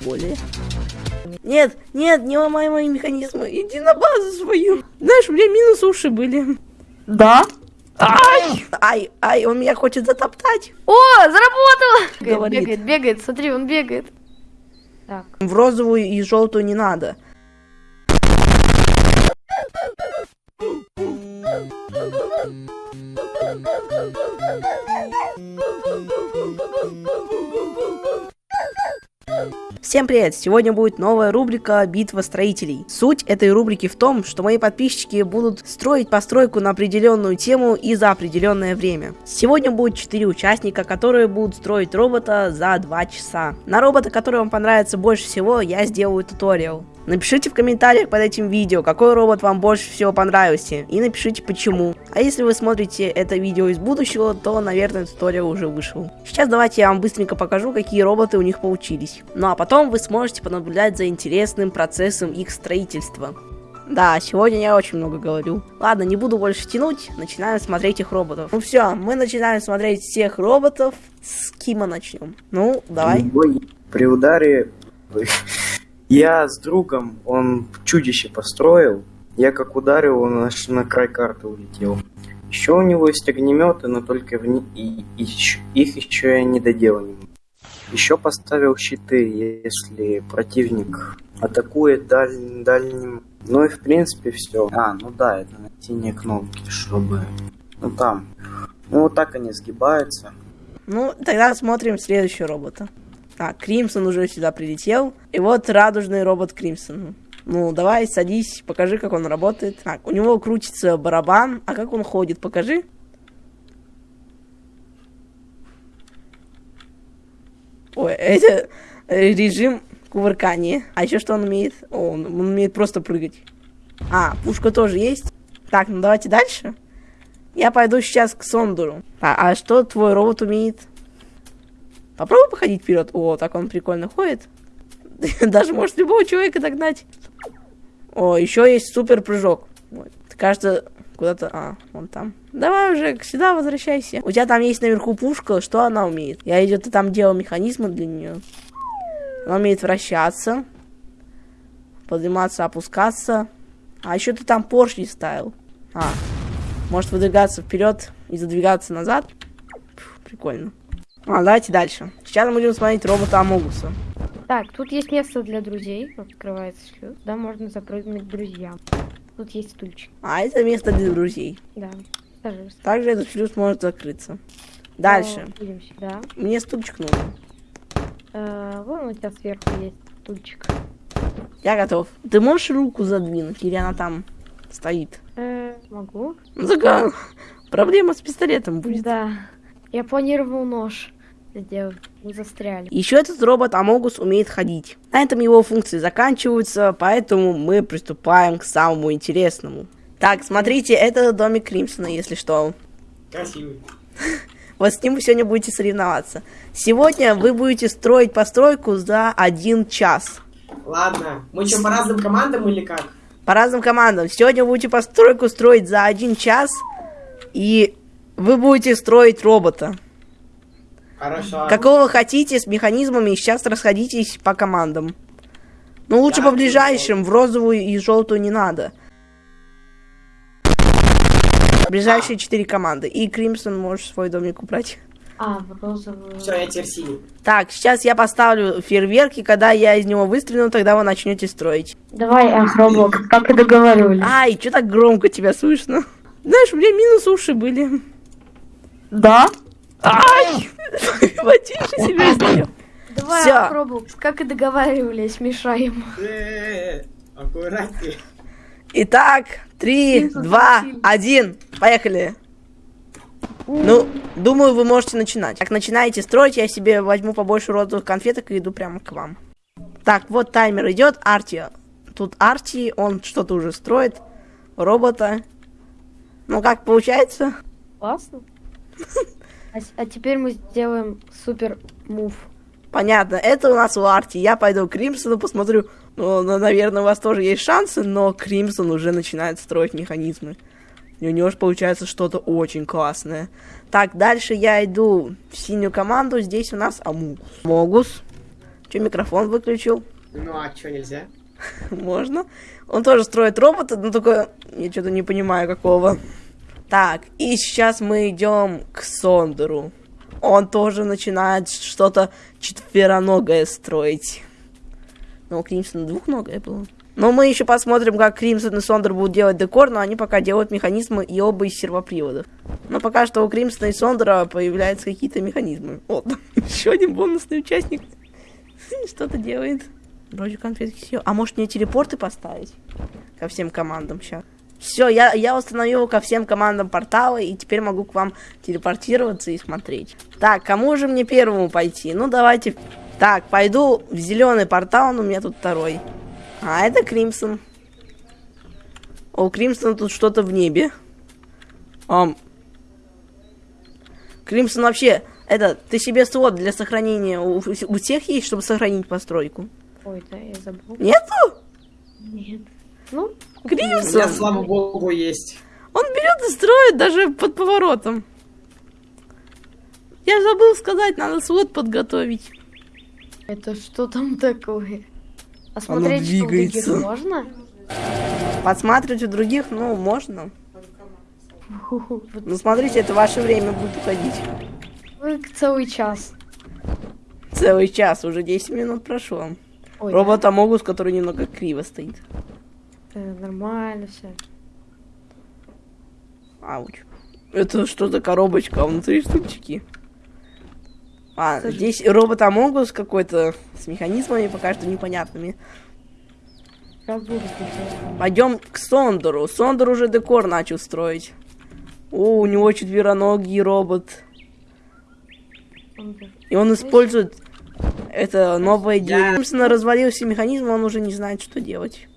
воли. Нет, нет, не ломай мои механизмы. Иди на базу свою. Знаешь, у меня минус уши были. Да? Ай! Ай, ай, он меня хочет затоптать. О, заработало! Бегает, Говорит. бегает, бегает, смотри, он бегает. Так, В розовую и желтую не надо. Всем привет! Сегодня будет новая рубрика «Битва строителей». Суть этой рубрики в том, что мои подписчики будут строить постройку на определенную тему и за определенное время. Сегодня будет 4 участника, которые будут строить робота за 2 часа. На робота, который вам понравится больше всего, я сделаю туториал. Напишите в комментариях под этим видео, какой робот вам больше всего понравился, и напишите почему. А если вы смотрите это видео из будущего, то, наверное, туториал уже вышел. Сейчас давайте я вам быстренько покажу, какие роботы у них получились. Ну а потом вы сможете понаблюдать за интересным процессом их строительства. Да, сегодня я очень много говорю. Ладно, не буду больше тянуть, начинаем смотреть их роботов. Ну все, мы начинаем смотреть всех роботов. С Кима начнем. Ну, давай. Ой, При ударе я с другом, он чудище построил. Я как ударил, он аж на край карты улетел. Еще у него есть огнеметы, но только в и- и их еще я не доделал. Еще поставил щиты, если противник атакует даль- дальним. Ну и в принципе все. А, ну да, это на синие кнопки, чтобы... Ну там. Ну вот так они сгибаются. Ну, тогда смотрим следующего робота. Так, Кримсон уже сюда прилетел. И вот радужный робот Кримсон. Ну, давай, садись, покажи, как он работает. Так, у него крутится барабан. А как он ходит, покажи. Ой, это режим кувыркания. А еще что он умеет? О, он, он умеет просто прыгать. А, пушка тоже есть. Так, ну давайте дальше. Я пойду сейчас к Сондуру. А, а что твой робот умеет? Попробуй походить вперед. О, так он прикольно ходит. Даже может любого человека догнать. О, еще есть супер прыжок. Кажется, куда-то... А, вон там. Давай уже сюда возвращайся. У тебя там есть наверху пушка. Что она умеет? Я идет там делал механизмы для нее. Она умеет вращаться. Подниматься, опускаться. А еще ты там поршни ставил. А, может выдвигаться вперед и задвигаться назад. Фу, прикольно. А, давайте дальше. Сейчас мы будем смотреть робота Амогуса. так, тут есть место для друзей. Открывается шлюз. Да, можно запрыгнуть к друзьям. Тут есть стульчик. А это место для друзей. Да, сажаешься. Также этот шлюз может закрыться. Дальше. Идем сюда. Мне стульчик нужен. Э, вон у тебя сверху есть стульчик. Я готов. Ты можешь руку задвинуть, или она там стоит? Э, могу. Ну, такая проблема с пистолетом будет. Да. Я планировал нож Мы застряли. Еще этот робот Амогус умеет ходить. На этом его функции заканчиваются, поэтому мы приступаем к самому интересному. Так, смотрите, это домик Кримсона, если что. Красивый. Вот с ним вы сегодня будете соревноваться. Сегодня вы будете строить постройку за один час. Ладно, мы что, по разным командам или как? По разным командам. Сегодня вы будете постройку строить за один час. И вы будете строить робота. Хорошо. Какого хотите, с механизмами. Сейчас расходитесь по командам. Ну, лучше Да, по ближайшим. В розовую и желтую не надо. Ближайшие четыре команды. И Кримсон можешь свой домик убрать. А, в розовую. Все, я теперь синий. Так, сейчас я поставлю фейерверки. Когда я из него выстрелю, тогда вы начнете строить. Давай, Ахроблок, как и договаривались. Ай, что так громко тебя слышно? Знаешь, у меня минус уши были. Да? Ай! Потише себя сделал. Давай, Всё. Ахроблок, как и договаривались, мешаем. Э, Аккуратнее. Итак, три, два, один, поехали. Ну, думаю, вы можете начинать. Так, начинаете строить, я себе возьму побольше розовых конфеток и иду прямо к вам. Так, вот таймер идет, Арти. Тут Арти, он что-то уже строит. Робота. Ну, как получается? Классно. А, а теперь мы сделаем супер мув. Понятно, это у нас у Арти. Я пойду к Кримсону, посмотрю. Ну, ну, наверное, у вас тоже есть шансы, но Кримсон уже начинает строить механизмы. И у него же получается что-то очень классное. Так, дальше я иду в синюю команду. Здесь у нас Амугус. Могус. Че, микрофон выключил? Ну а что, нельзя? Можно. Он тоже строит робота, но только я что-то не понимаю какого. Так, и сейчас мы идем к Сондеру. Он тоже начинает что-то четвероногое строить. Ну, у Кримсона двухногое было. Но мы еще посмотрим, как Кримсон и Сондер будут делать декор, но они пока делают механизмы и оба из сервоприводов. Но пока что у Кримсона и Сондера появляются какие-то механизмы. Вот, еще один бонусный участник. Что-то делает. Вроде конфетки съел. А может мне телепорты поставить? Ко всем командам сейчас. Все, я, я установил ко всем командам порталы, и теперь могу к вам телепортироваться и смотреть. Так, кому же мне первому пойти? Ну, давайте... Так, пойду в зеленый портал, но у меня тут второй. А, это Кримсон. О, у Кримсона тут что-то в небе. Ам. Кримсон вообще, это, ты себе слот для сохранения у, у всех есть, чтобы сохранить постройку? Ой, да, я забыл. Нету? Нет. Ну, У меня, слава богу, есть. Он берет и строит даже под поворотом. Я забыл сказать, надо свод подготовить. это что там такое? А смотреть, что у других можно? Подсматривать у других, ну, можно. Но смотрите, это ваше время будет уходить. вы целый час. Целый час, уже 10 минут прошло. Ой, Робот Амогус, который немного криво стоит. Э, нормально все. Ауч. Это что за коробочка? А внутри штучки. А, Слушай. здесь робот Амогус какой-то с механизмами пока что непонятными. Пойдем к Сондеру. Сондер уже декор начал строить. О, у него четвероногий робот. И он использует это новое дерево. Собственно, развалил все механизмы, он уже не знает, что делать.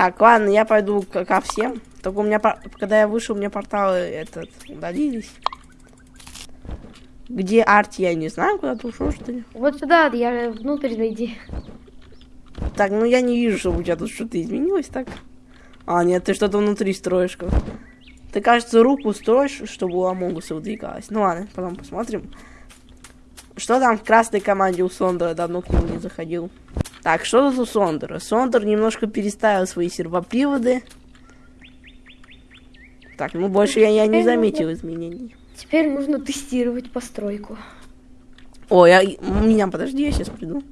Так, ладно, я пойду ко всем. Только у меня, когда я вышел, у меня порталы этот, удалились. Где Арти, я не знаю, куда ты ушел, что ли? Вот сюда, я внутрь зайди. Так, ну я не вижу, чтобы у тебя тут что-то изменилось, так? А, нет, ты что-то внутри строишь. как. Ты, кажется, руку строишь, чтобы у Амогуса выдвигалась. Ну ладно, потом посмотрим. Что там в красной команде у Сондера? Давно к нему не заходил. Так, что тут у Сондера? Сондер немножко переставил свои сервоприводы. Так, ну больше я, я не заметил изменений. Теперь нужно тестировать постройку. О, я, меня, подожди, я сейчас приду.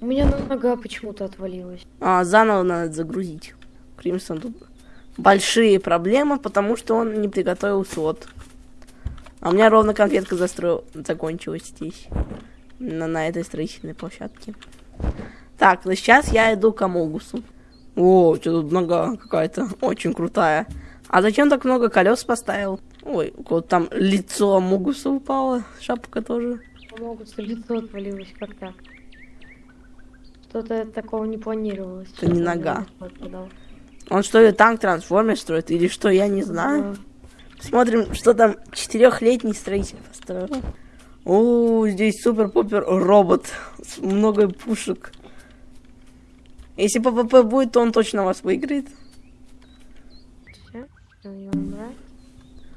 У меня нога почему-то отвалилась. А, заново надо загрузить. Кримсон тут большие проблемы, потому что он не приготовил слот. А у меня ровно конфетка застроил, закончилась здесь. На, на этой строительной площадке. Так, ну сейчас я иду к Амогусу. О, что тут нога какая-то очень крутая. А зачем так много колес поставил? Ой, у кого-то там лицо Амогуса упало, шапка тоже. Могут лицо отвалилось, как так? Что-то такого не планировалось. Это не нога. Он что ли танк трансформер строит или что, я не знаю. Смотрим, что там четырехлетний строитель построил. О, здесь супер-пупер робот с много пушек. Если ПВП будет, то он точно вас выиграет.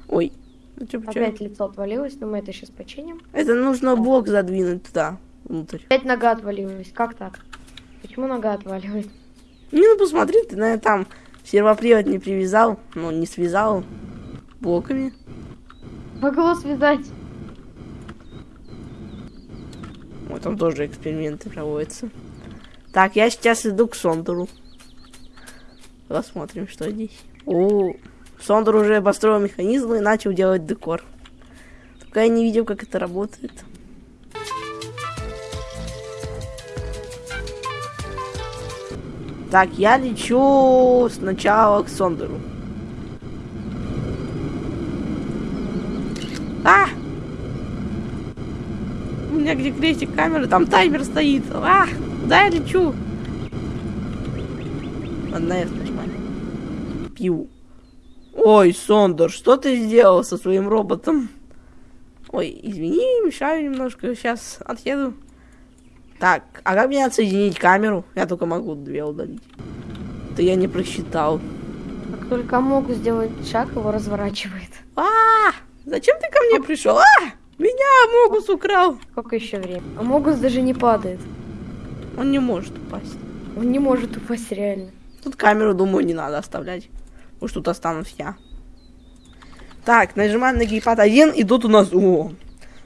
Ой, ну чё, чё? Опять лицо отвалилось, но мы это сейчас починим. Это нужно блок задвинуть туда, внутрь. Опять нога отвалилась. Как так? Почему нога отваливает? Не, ну посмотри, ты, наверное, там сервопривод не привязал, ну, не связал блоками. Могло связать. Вот там тоже эксперименты проводятся. Так, я сейчас иду к Сондеру. Посмотрим, что здесь. О, Сондер уже построил механизмы и начал делать декор. Только я не видел, как это работает. Так, я лечу сначала к Сондеру. А! У меня где крестик камеры, там таймер стоит. А, куда я лечу? Ладно, я нажимаю. Пью. Ой, Сондер, что ты сделал со своим роботом? Ой, извини, мешаю немножко. Сейчас отъеду. Так, а как мне отсоединить камеру? Я только могу две удалить. Это я не просчитал. Как только могу сделать шаг, его разворачивает. А, Зачем ты ко мне пришел? А! Меня Могус украл. Сколько еще времени? А Могус даже не падает. Он не может упасть. Он не может упасть реально. Тут камеру, думаю, не надо оставлять. Уж тут останусь я. Так, нажимаем на гейпад 1, и тут у нас... О,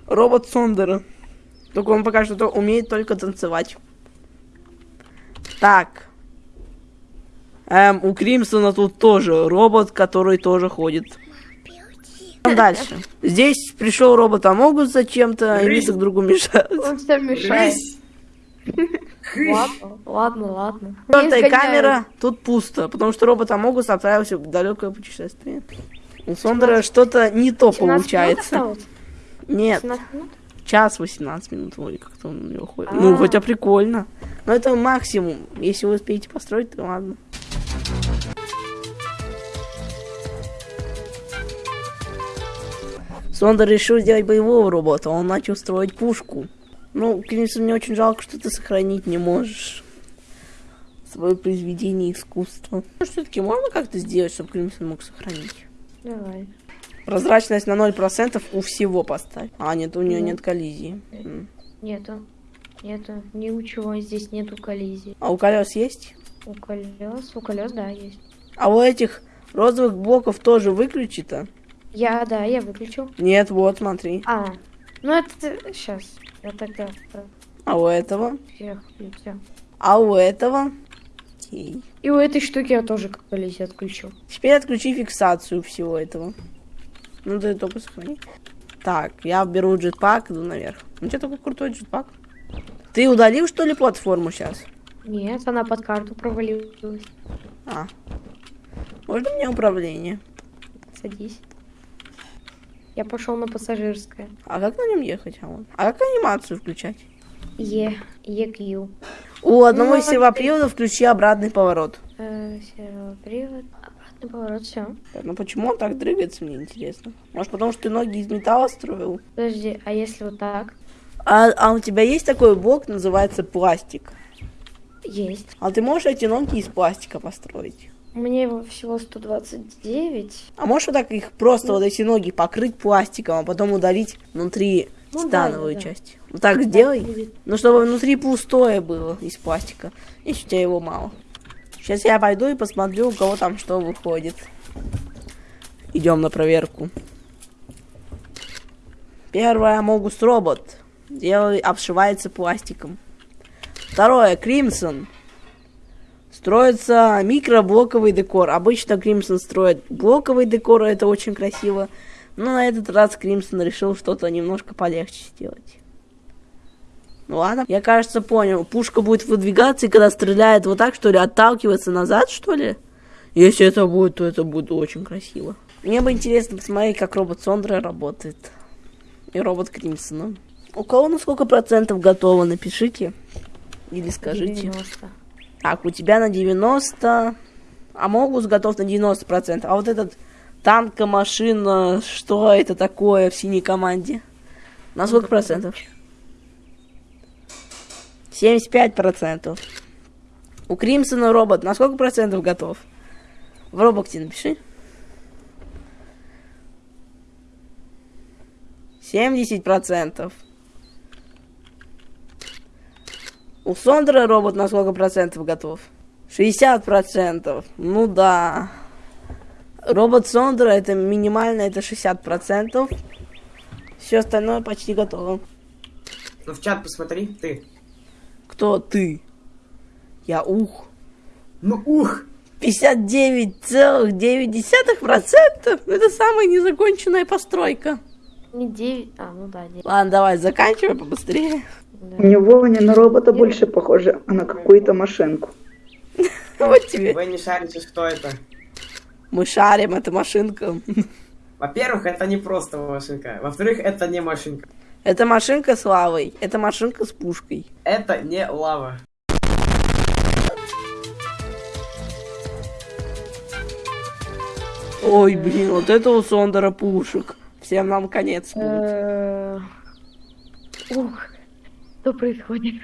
робот Сондера. Только он пока что умеет только танцевать. Так. Эм, у Кримсона тут тоже робот, который тоже ходит. Дальше. Здесь пришел робот Амогус зачем-то, и они друг другу мешают. Он все мешает. Ладно, ладно, ладно. Четвертая камера, тут пусто, потому что робот Амогус отправился в далекое путешествие. У Сондера что-то не то 17 минут получается. Нет, 17 минут? час 18 минут вроде как-то он у него ходит. А. Ну, хотя прикольно. Но это максимум. Если вы успеете построить, то ладно. Сондер решил сделать боевого робота, он начал строить пушку. Ну, конечно, мне очень жалко, что ты сохранить не можешь свое произведение искусства. Ну, все-таки можно как-то сделать, чтобы Кримсон мог сохранить? Давай. Прозрачность на 0% у всего поставь. А, нет, у нее Ну. нет коллизии. Нету. Нету. Ни у чего здесь нету коллизии. А у колес есть? У колес, у колес, да, есть. А у этих розовых блоков тоже выключито? Я, да, я выключил. Нет, вот, смотри. А, ну это сейчас. Я тогда А у этого? всех все. А у этого? Окей. И у этой штуки я тоже как коллизию отключил. Теперь отключи фиксацию всего этого. Ну, ты только сохрани. Так, я беру джетпак, иду наверх. Ну, что такой крутой джетпак? Ты удалил, что ли, платформу сейчас? Нет, она под карту провалилась. А. Можно мне управление? Садись. Я пошел на пассажирское. А как на нем ехать? А, вот. а как анимацию включать? Е, EQ. У одного Ну, из сервоприводов включи обратный поворот. Э, сервопривод. Обратный поворот, все. Ну почему он так дрыгается, мне интересно. Может, потому что ты ноги из металла строил? Подожди, а если вот так? А, а у тебя есть такой блок, называется пластик? Есть. А ты можешь эти ноги из пластика построить? Мне его всего 129. А можешь вот так их просто вот эти ноги покрыть пластиком, а потом удалить внутри Ну да, титановую да, да. часть? Вот так сделай. будет. Ну, чтобы внутри пустое было из пластика. Если у тебя его мало. Сейчас я пойду и посмотрю, у кого там что выходит. Идем на проверку. Первое, Могус робот. Делай, обшивается пластиком. Второе, Кримсон. Строится микроблоковый декор. Обычно Кримсон строит блоковый декор, это очень красиво. Но на этот раз Кримсон решил что-то немножко полегче сделать. Ну ладно, я, кажется, понял. Пушка будет выдвигаться, и когда стреляет вот так, что ли, отталкиваться назад, что ли? Если это будет, то это будет очень красиво. Мне бы интересно посмотреть, как робот Сондра работает. И робот Кримсона. У кого на сколько процентов готово, напишите. Или скажите. 90. Так, у тебя на 90, а Могус готов на 90%. А вот этот танка, машина, что это такое в синей команде? На сколько процентов? 75%. У Кримсона робот на сколько процентов готов? В робокте напиши. 70%. У Сондера робот на сколько процентов готов? 60 процентов. Ну да. Робот Сондера это минимально, это 60 процентов. Все остальное почти готово. Ну в чат посмотри, ты. Кто ты? Я ух. Ну ух! 59,9 процентов. Это самая незаконченная постройка. Не 9. А, ну да, 9. Ладно, давай, заканчивай побыстрее. У него не на робота больше похоже, а на какую-то машинку. Вот тебе. Вы не шарите, что это. Мы шарим, это машинка. Во-первых, это не просто машинка. Во-вторых, это не машинка. Это машинка с лавой. Это машинка с пушкой. Это не лава. Ой, блин, вот это у Сондера пушек. Всем нам конец будет. Э, Ух, что происходит?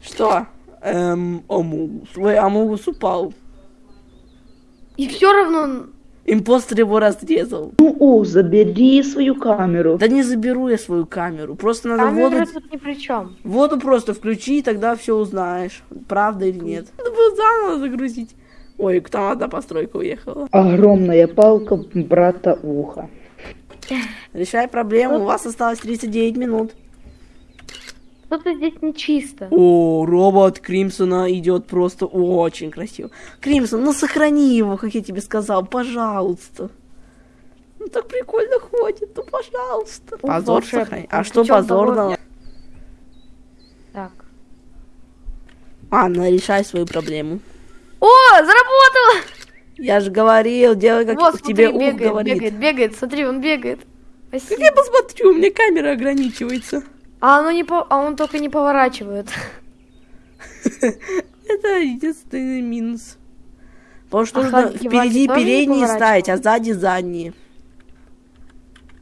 Что? Эм, Амугус. Ой, Амугус упал. И все равно... он- Импостер его разрезал. Ну, о, забери свою камеру. Да не заберу я свою камеру. Просто надо Камера воду, тут ни при чем. воду просто включи, и тогда все узнаешь. Правда или нет. Надо было заново загрузить. Ой, там одна постройка уехала. Огромная палка брата уха. Решай проблему, у вас осталось 39 минут. Что-то здесь нечисто. О, робот Кримсона идет просто очень красиво. Кримсон, ну сохрани его, как я тебе сказал, пожалуйста. Ну так прикольно ходит, ну пожалуйста. Позор волшебник, сохрани. А что позорного? Так. Анна, решай свою проблему. О, заработало! Я же говорил, делай как Вот, тебе смотри, ух бегает, говорит. бегает, бегает. Смотри, он бегает. Как Спасибо. я посмотрю, у меня камера ограничивается. А, оно не по... а он только не поворачивает. Это единственный минус. Потому что А нужно впереди передние ставить, а сзади задние.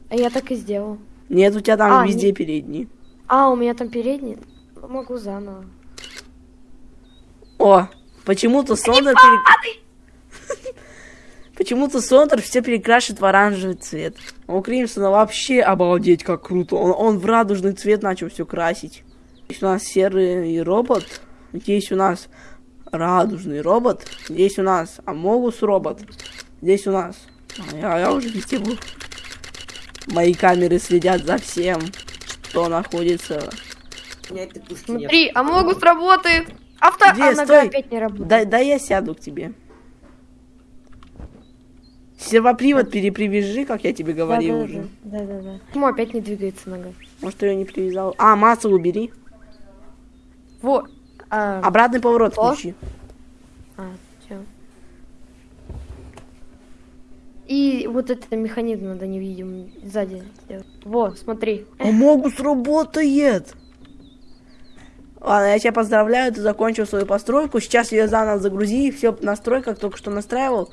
А я так и сделал. Нет, у тебя там А, везде передние. А, у меня там передний. Ну, Могу заново. О, почему-то пере- Почему-то Сондер все перекрашивает в оранжевый цвет. А у Кримсона вообще обалдеть как круто. Он, он в радужный цвет начал все красить. Здесь у нас серый робот. Здесь у нас радужный робот. Здесь у нас Амогус робот. Здесь у нас... А, я, я уже везде был. Мои камеры следят за всем, что находится. Смотри, а могут работает. Авто... Где? А нога Стой. опять не работает. Да, да я сяду к тебе. Сервопривод перепривяжи, как я тебе говорил уже. Да, да, да. Почему опять не двигается нога? Может, ее не привязал. А, массу убери. Вот. А, Обратный поворот Что? включи. а, всё. И вот этот механизм надо невидимым сзади сделать. Во, смотри. А Могус работает! Ладно, я тебя поздравляю, ты закончил свою постройку. Сейчас ее заново загрузи, все настрой, как только что настраивал.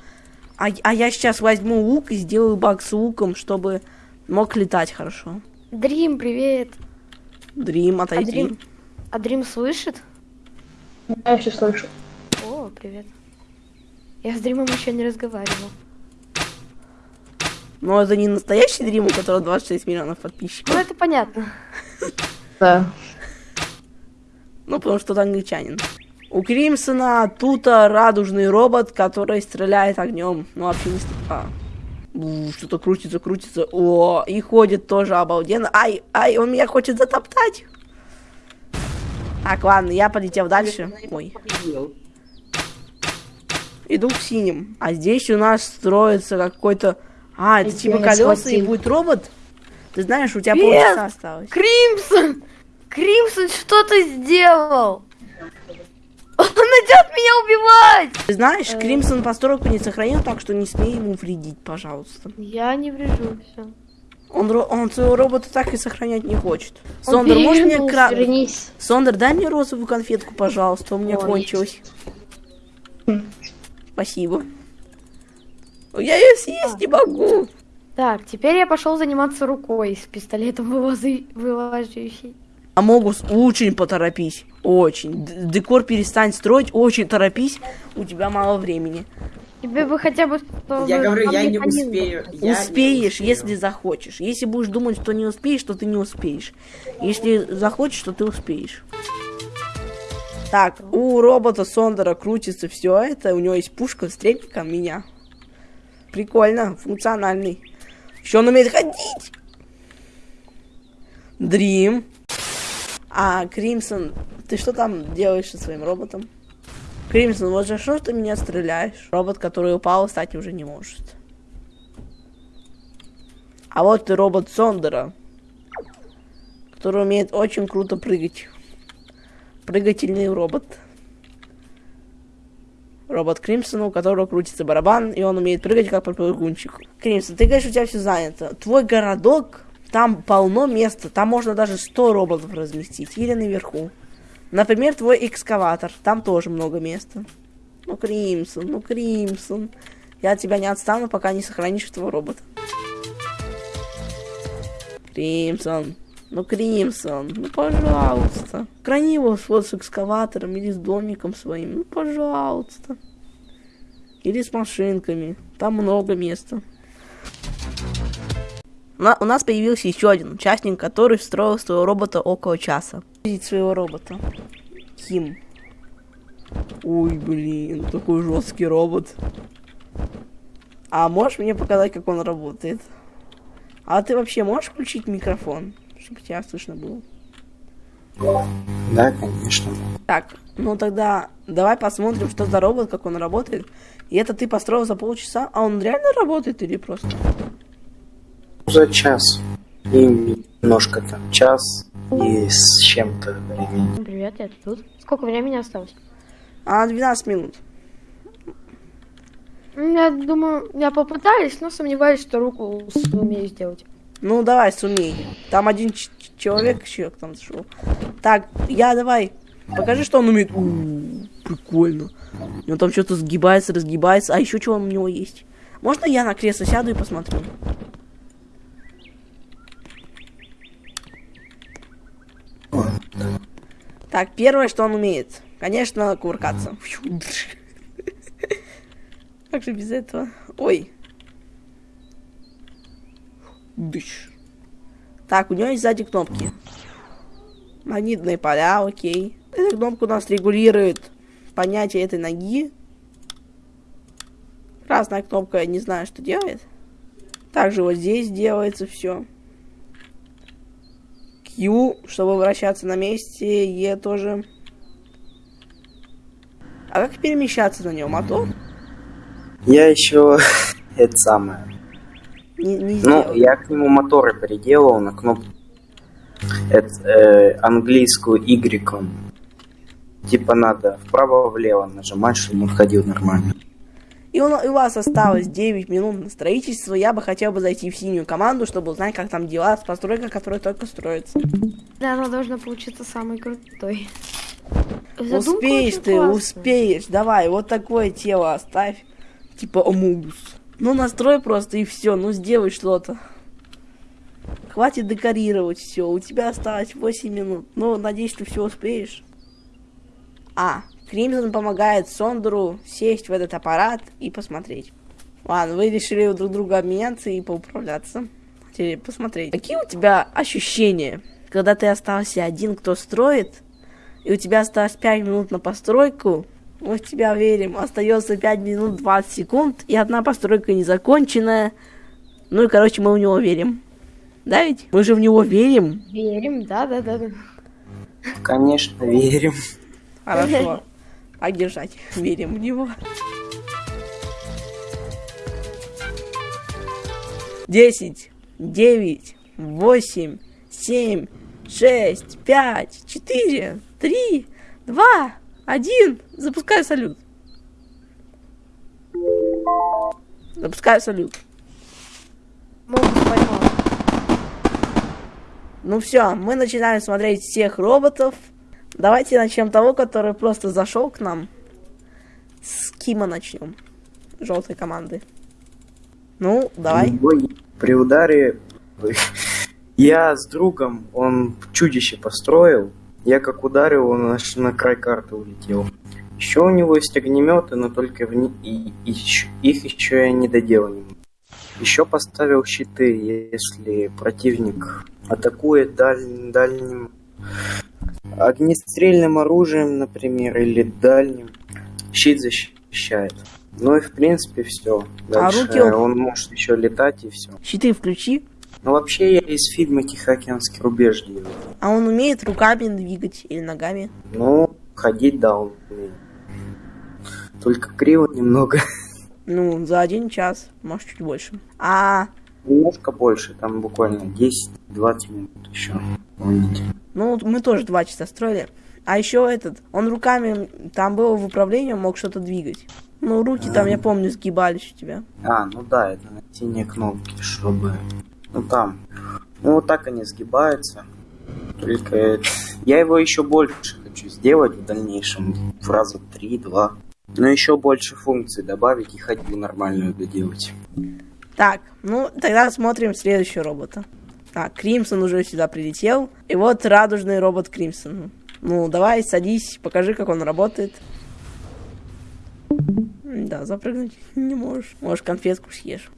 А, а я сейчас возьму лук и сделаю баг с луком, чтобы мог летать хорошо. Дрим, привет. Дрим, А отойди. Дрим, а Дрим слышит? Я все слышу. О, привет. Я с Дримом еще не разговаривал. Но это не настоящий Дрим, у которого 26 миллионов подписчиков. Ну, это понятно. Да. Ну, потому что это англичанин. У Кримсона тут а, радужный робот, который стреляет огнем. Ну, вообще не стреляет. А. Что-то крутится, крутится. О, и ходит тоже обалденно. Ай, ай, он меня хочет затоптать. Так, ладно, я полетел дальше. Ой, иду к синим. А здесь у нас строится какой-то... А, это типа колеса и будет робот? Ты знаешь, у тебя полчаса осталось. Кримсон! Кримсон, что ты сделал? Он идет меня убивать! Ты знаешь. Кримсон постройку не сохранил, так что не смей ему вредить, пожалуйста. Я не врежу, все. Он, он своего робота так и сохранять не хочет. Сондер, можешь мне кра... Вернись. Сондер, дай мне розовую конфетку, пожалуйста, у меня Ой. кончилась. Спасибо. Я ее съесть не могу. Так, теперь я пошел заниматься рукой с пистолетом вылазы... вылаживающей. А Могус, очень поторопись. Очень. Д- декор перестань строить, очень торопись. У тебя мало времени. Тебе бы хотя бы... Я говорю, я не успею. Я не успеешь, успею. если захочешь. Если будешь думать, что не успеешь, то ты не успеешь. Если захочешь, то ты успеешь. Так, у робота Сондера крутится все это. У него есть пушка с трепиком меня. Прикольно, функциональный. Еще он умеет ходить. Дрим. А, Кримсон, ты что там делаешь со своим роботом? Кримсон, вот за что ты меня стреляешь? Робот, который упал, встать уже не может. А вот и робот Сондера, который умеет очень круто прыгать. Прыгательный робот. Робот Кримсона, у которого крутится барабан, и он умеет прыгать как попрыгунчик. Кримсон, ты говоришь, у тебя все занято. Твой городок, там полно места, там можно даже 100 роботов разместить, или наверху. Например, твой экскаватор, там тоже много места. Ну, Кримсон, ну, Кримсон. Я от тебя не отстану, пока не сохранишь этого робота. Кримсон. Ну, Кримсон, ну, пожалуйста. Храни его вот с экскаватором или с домиком своим. Ну, пожалуйста. Или с машинками. Там много места. У нас появился еще один участник, который встроил своего робота около часа. Видеть своего робота. Ким. Ой, блин, такой жесткий робот. А можешь мне показать, как он работает? А ты вообще можешь включить микрофон, чтобы тебя слышно было? Да, конечно. Так, ну тогда давай посмотрим, что за робот, как он работает. И это ты построил за полчаса, а он реально работает или просто? За час. И немножко там час и с чем-то времени. Привет, я тут. Сколько времени осталось? А, 12 минут. М, Я думаю, я попытаюсь, но сомневаюсь, что руку сумею сделать. Ну, давай, сумей. Там один человек еще к нам зашел. Так, я давай. Покажи, что он умеет. У, прикольно. У него там что-то сгибается, разгибается. А еще что у него есть? Можно я на кресло сяду и посмотрю? Так, первое, что он умеет. Конечно, кувыркаться. Как же без этого? Ой. Дыш. Так, у него есть сзади кнопки. Магнитные поля, окей. Эта кнопка у нас регулирует понятие этой ноги. Красная кнопка, я не знаю, что делает. Также вот здесь делается все. Q, чтобы вращаться на месте, E тоже. А как перемещаться на нем? Мотор? Я еще это самое. Не, не Ну, я к нему моторы приделал на кнопку. Это э, английскую Y. Типа надо вправо-влево нажимать, чтобы он ходил нормально. И у, у вас осталось 9 минут на строительство. Я бы хотел бы зайти в синюю команду, чтобы узнать, как там дела с постройкой, которая только строится. Да, она должна получиться самой крутой. Задумка успеешь ты, классная. успеешь. Давай, вот такое тело оставь. Типа Амугус. Ну, настрой просто и все. Ну, сделай что-то. Хватит декорировать все. У тебя осталось 8 минут. Ну, надеюсь, ты все успеешь. А, Кримсон помогает Сондеру сесть в этот аппарат и посмотреть. Ладно, вы решили друг друга обменяться и поуправляться. Хотели посмотреть. Какие у тебя ощущения, когда ты остался один, кто строит, и у тебя осталось 5 минут на постройку, мы в тебя верим, остается 5 минут 20 секунд, и одна постройка незаконченная, ну и, короче, мы в него верим. Да ведь? Мы же в него верим. Верим, да, да, да. да. Конечно, верим. Хорошо. Так держать. Верим в него. Десять, девять, восемь, семь, шесть, пять, четыре, три, два, один. Запускаю салют. Запускаю салют. Ну все, мы начинаем смотреть всех роботов. Давайте начнем того, который просто зашел к нам. С Кима начнем. Желтой команды. Ну, давай. При ударе я с другом, он чудище построил. Я как ударил, он аж на край карты улетел. Еще у него есть огнеметы, но только в ни- и, и их еще я не доделал. Еще поставил щиты, если противник атакует даль- дальним огнестрельным оружием, например, или дальним. Щит защищает. Ну и в принципе все. Дальше руки он- может еще летать и все. Щиты включи. Ну вообще я из фильма Тихоокеанский рубеж делаю. А он умеет руками двигать или ногами. Ну, ходить, да, он умеет. Только криво немного. Ну, за один час, может, чуть больше. А, Немножко больше, там буквально 10-20 минут еще. Помните? Ну, мы тоже два часа строили. А еще этот, он руками, там было в управлении, он мог что-то двигать. Ну, руки там, я помню, сгибались у тебя. А, ну да, это на синие кнопки, чтобы... Ну там. Ну вот так они сгибаются. Только я его еще больше хочу сделать в дальнейшем. В раза 3-2. Но еще больше функций добавить и ходьбу нормальную доделать. Так, ну, тогда смотрим следующего робота. Так, Кримсон уже сюда прилетел. И вот радужный робот Кримсон. Ну, давай, садись, покажи, как он работает. Да, запрыгнуть не можешь. Можешь конфетку съешь.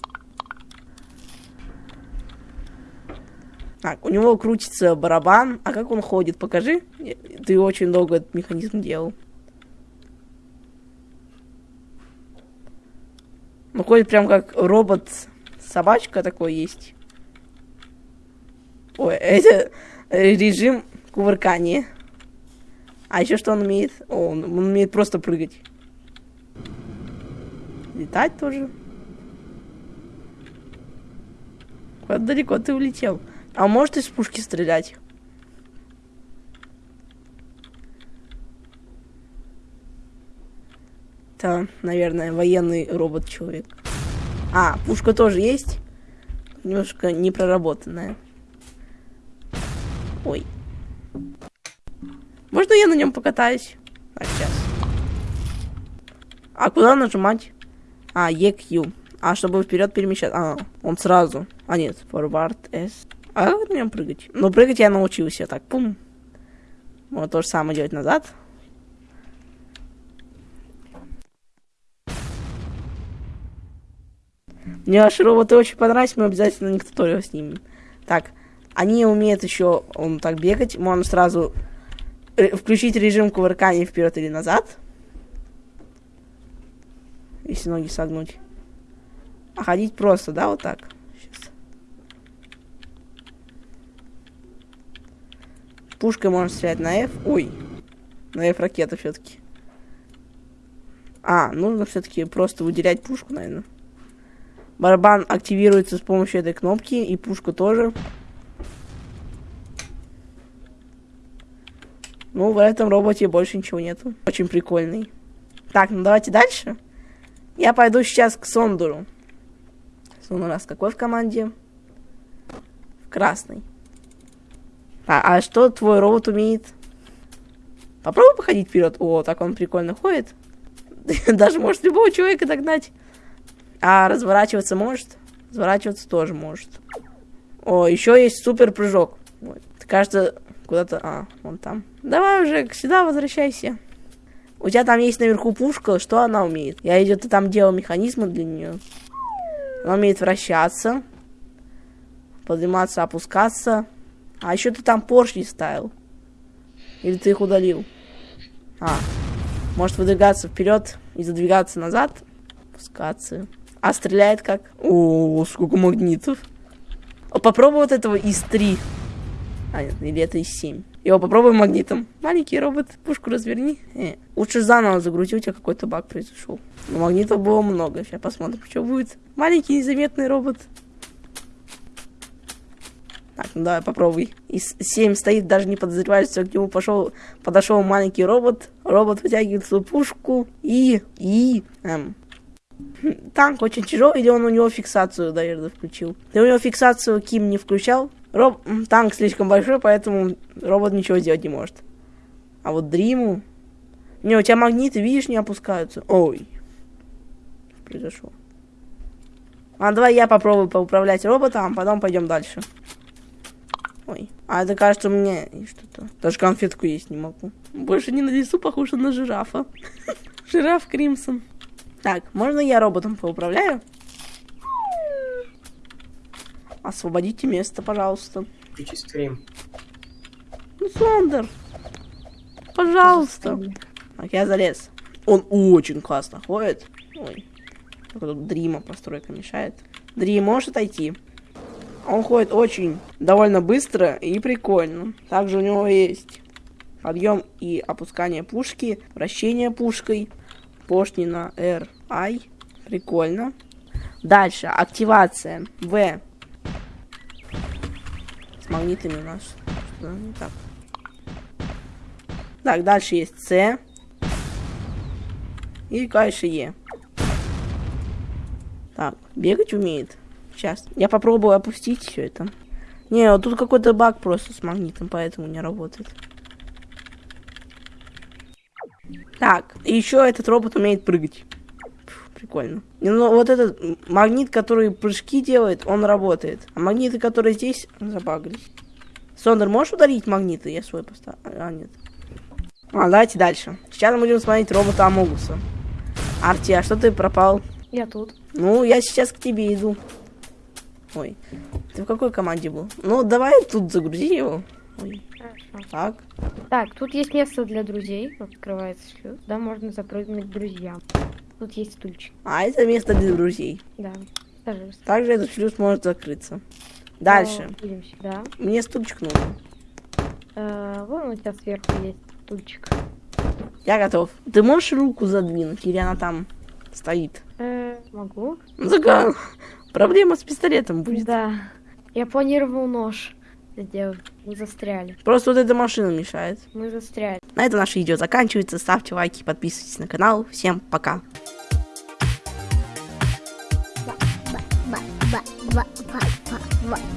Так, у него крутится барабан. А как он ходит? Покажи. Ты очень долго этот механизм делал. Ну, ходит прям как робот-собачка такой есть. Ой, это режим кувыркания. А еще что он умеет? О, он, он умеет просто прыгать. Летать тоже. Куда далеко ты улетел? А может из пушки стрелять? Это, наверное, военный робот-человек. А, пушка тоже есть. Немножко непроработанная. Ой. Можно я на нем покатаюсь? Так, сейчас. А куда нажимать? А, EQ. А, чтобы вперед перемещать. А, он сразу. А, нет, forward S. А на нем прыгать? Ну, прыгать я научился. Так, пум. Можно то же самое делать назад. Мне ваши роботы очень понравились, мы обязательно на них туториал снимем. Так, они умеют еще он так бегать. Можно сразу включить режим кувыркания вперед или назад. Если ноги согнуть. А ходить просто, да, вот так. Сейчас. Пушкой можно стрелять на F. Ой. На F ракета все-таки. А, нужно все-таки просто выделять пушку, наверное. Барабан активируется с помощью этой кнопки, и пушка тоже. Ну, в этом роботе больше ничего нету. Очень прикольный. Так, ну давайте дальше. Я пойду сейчас к Сондуру. Сон у нас какой в команде? В красной. А, а что твой робот умеет? Попробуй походить вперед. О, так он прикольно ходит. Даже может любого человека догнать. А разворачиваться может? Разворачиваться тоже может. О, еще есть супер прыжок. Вот. Кажется, куда-то... А, вон там. Давай уже сюда возвращайся. У тебя там есть наверху пушка, что она умеет? Я идет и там делал механизмы для нее. Она умеет вращаться, подниматься, опускаться. А еще ты там поршни ставил. Или ты их удалил? А, может выдвигаться вперед и задвигаться назад. Опускаться. А стреляет как? О, сколько магнитов. Попробуй вот этого из 3. А, нет, или это из 7. Его попробуем магнитом. Маленький робот, пушку разверни. Э, лучше заново загрузи, у тебя какой-то баг произошел. Но магнитов было много. Сейчас посмотрим, что будет. Маленький незаметный робот. Так, ну давай попробуй. Из 7 стоит, даже не подозревает, что к нему пошел, подошел маленький робот. Робот вытягивает свою пушку и... и... Эм, танк очень тяжелый, или он у него фиксацию, наверное, включил. Ты у него фиксацию Ким не включал? Роб... Танк слишком большой, поэтому робот ничего сделать не может. А вот Дриму... Не, у тебя магниты, видишь, не опускаются. Ой. Произошло? А давай я попробую поуправлять роботом, а потом пойдем дальше. Ой. А это кажется, меня что-то. Даже конфетку есть не могу. Больше не на лесу похоже на жирафа. Жираф Кримсон. Так, можно я роботом поуправляю? Освободите место, пожалуйста. Включи стрим. Ну, Сондер. Пожалуйста. Так, я залез. Он очень классно ходит. Ой. Только тут Дрима постройка мешает. Дрим, можешь отойти? Он ходит очень довольно быстро и прикольно. Также у него есть подъем и опускание пушки, вращение пушкой, поршни на R, I. Прикольно. Дальше, активация. В магнитами у нас. Что не так. Так, дальше есть С. И дальше Е. Так, бегать умеет. Сейчас. Я попробую опустить все это. Не, вот тут какой-то баг просто с магнитом, поэтому не работает. Так, еще этот робот умеет прыгать. Прикольно. Ну, вот этот магнит, который прыжки делает, он работает. А магниты, которые здесь, забагались. Сондер, можешь ударить магниты? Я свой поставил. А, нет. А, давайте дальше. Сейчас мы будем смотреть робота Амогуса. Арти, а что ты пропал? Я тут. Ну, я сейчас к тебе иду. Ой, ты в какой команде был? Ну, давай тут загрузи его. Ой, Хорошо. так. Так, тут есть место для друзей. Открывается шлюз. Да, можно запрыгнуть к друзьям. Тут есть стульчик. А это место для друзей. Да. Пожалуйста. Также этот шлюз может закрыться. Дальше. О, сюда. Мне стульчик нужен. Э, вон у тебя сверху есть стульчик. Я готов. Ты можешь руку задвинуть, или она там стоит? Э, могу. Ну, проблема с пистолетом будет. Да. Я планировал нож сделать. Мы застряли. Просто вот эта машина мешает. Мы застряли. На этом наше видео заканчивается. Ставьте лайки, подписывайтесь на канал. Всем пока. ba